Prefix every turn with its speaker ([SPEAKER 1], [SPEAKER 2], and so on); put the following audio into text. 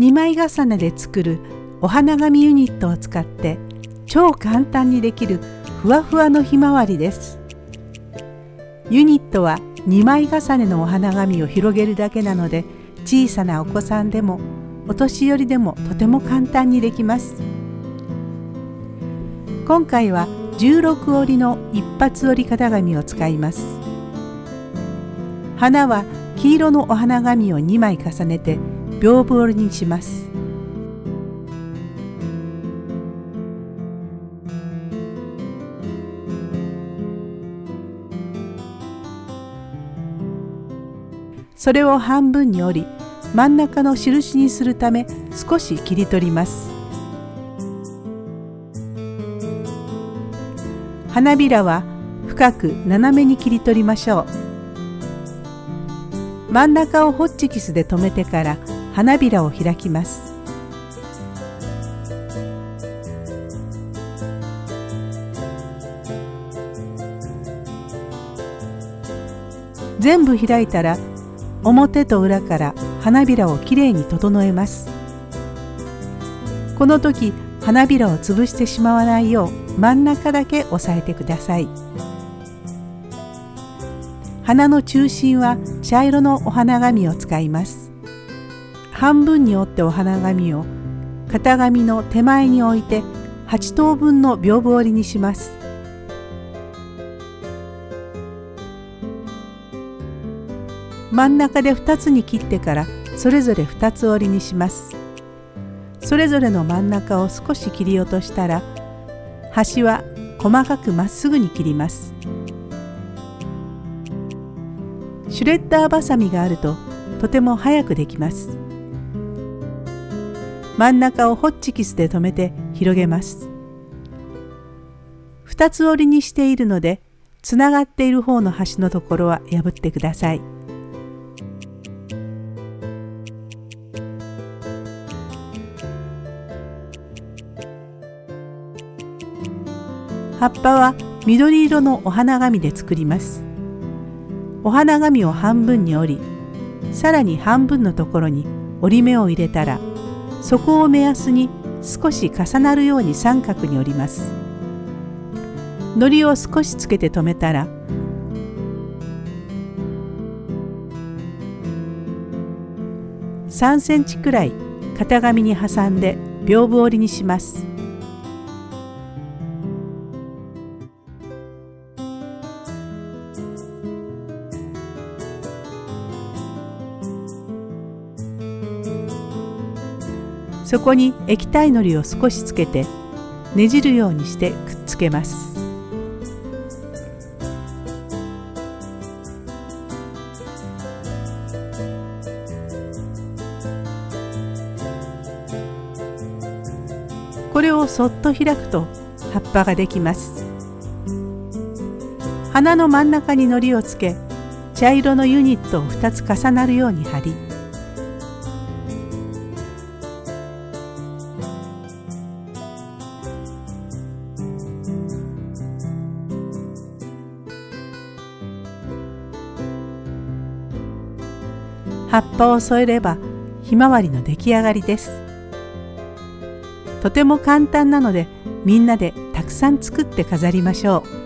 [SPEAKER 1] 2枚重ねで作るお花紙ユニットを使って超簡単にできるふわふわのひまわりです。ユニットは2枚重ねのお花紙を広げるだけなので小さなお子さんでもお年寄りでもとても簡単にできます。今回は16折りの一発折り型紙を使います。花は黄色のお花紙を2枚重ねて屏風折りにしますそれを半分に折り真ん中の印にするため少し切り取ります花びらは深く斜めに切り取りましょう真ん中をホッチキスで留めてから花びらを開きます。全部開いたら表と裏から花びらをきれいに整えます。この時花びらを潰してしまわないよう真ん中だけ押さえてください。花の中心は茶色のお花紙を使います。半分に折ってお花紙を型紙の手前に置いて8等分の屏風折りにします。真ん中で2つに切ってからそれぞれ2つ折りにします。それぞれの真ん中を少し切り落としたら端は細かくまっすぐに切ります。シュレッダーバサミがあるととても早くできます。真ん中をホッチキスで留めて広げます2つ折りにしているのでつながっている方の端のところは破ってください。葉っぱは緑色のお花紙で作りますお花紙を半分に折りさらに半分のところに折り目を入れたらそこを目安に少し重なるように三角に折ります。糊を少しつけて留めたら3センチくらい型紙に挟んで屏風折りにします。そこに液体のりを少しつけてねじるようにしてくっつけます。これをそっと開くと葉っぱができます。花の真ん中にのりをつけ茶色のユニットを2つ重なるように貼り葉っぱを添えればひまわりの出来上がりです。とても簡単なのでみんなでたくさん作って飾りましょう。